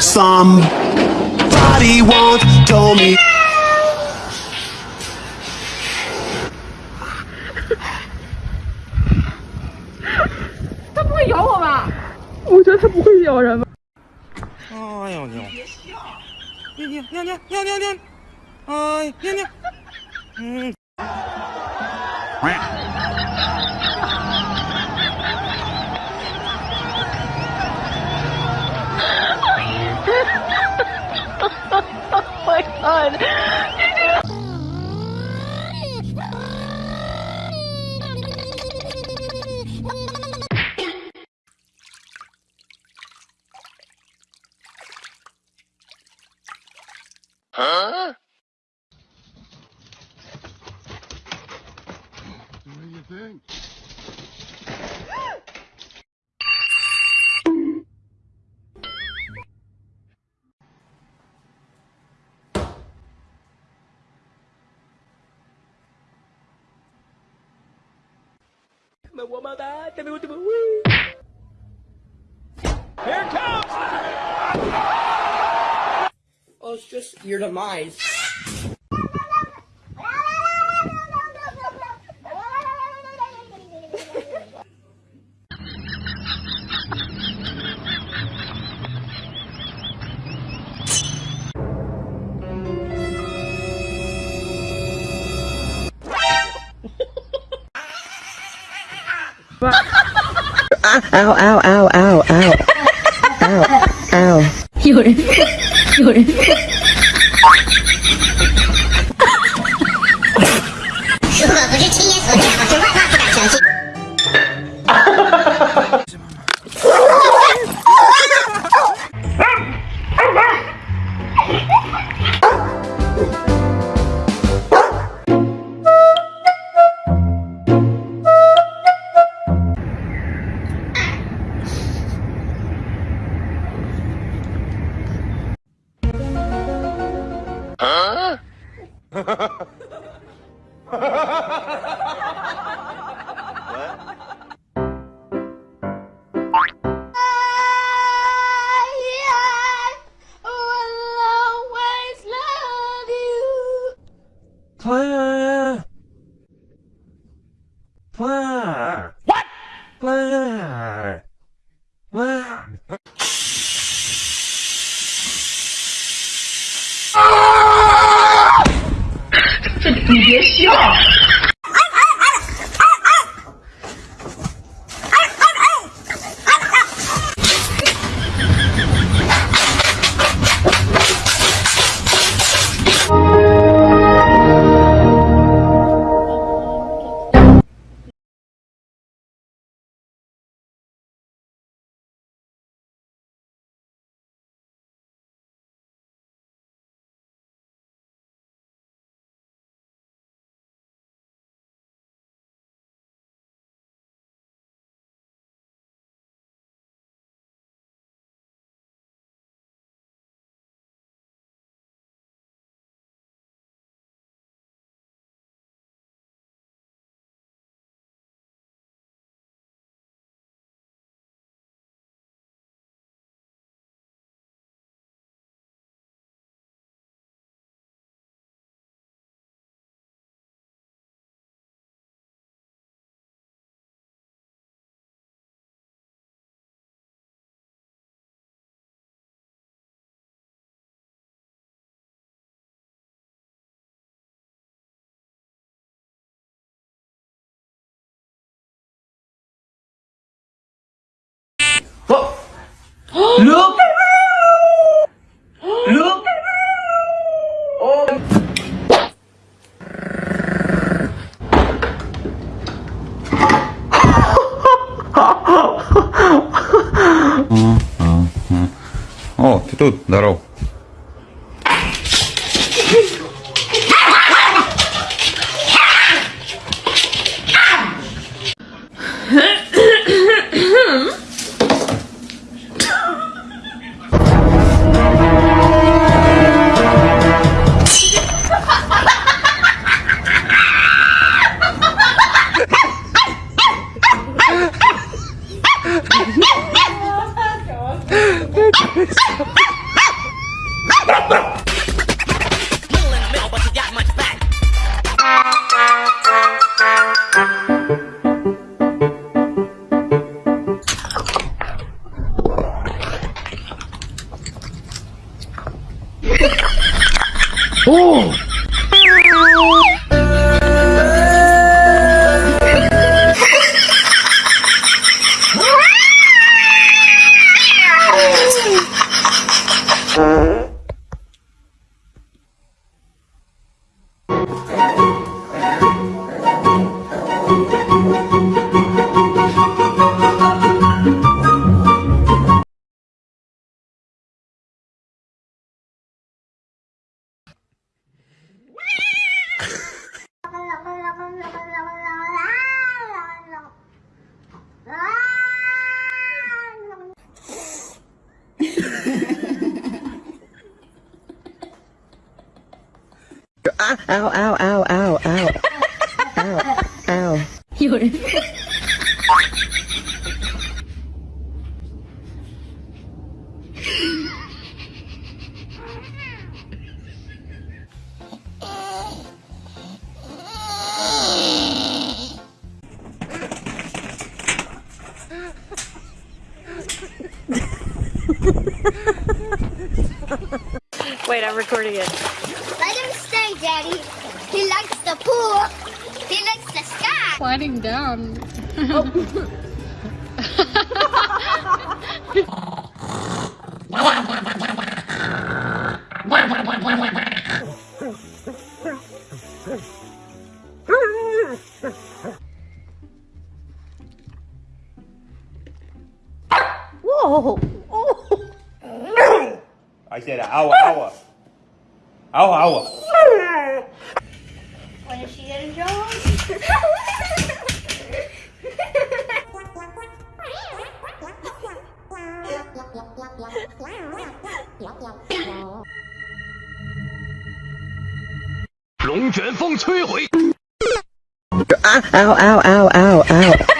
Somebody once told me，他不会咬我吧？我觉得他不会咬人吧？哎呦，娘！别笑！娘娘娘娘娘娘！哎，娘娘，嗯。Oh, my God. Me voy a Here comes! Oh, it's just your demise. ow, ow, ow, ow, ow. ow, ow. 有人，有人。你别笑。Тут, здорово. Oh! ow, ow, ow, ow, ow, ow, ow. ow. wait, I'm recording it. Let him stay, Daddy. He likes the pool. He likes the sky. Sliding down. oh. 嗷嗷！龙卷风摧毁！啊嗷嗷嗷嗷嗷！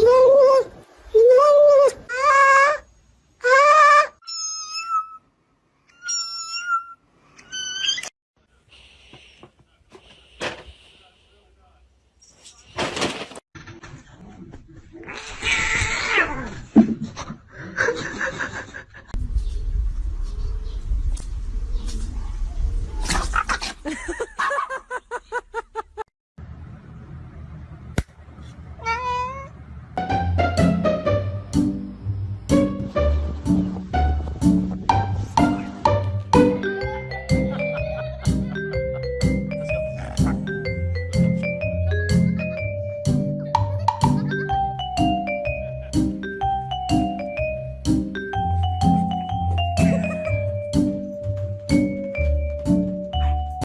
Tingnan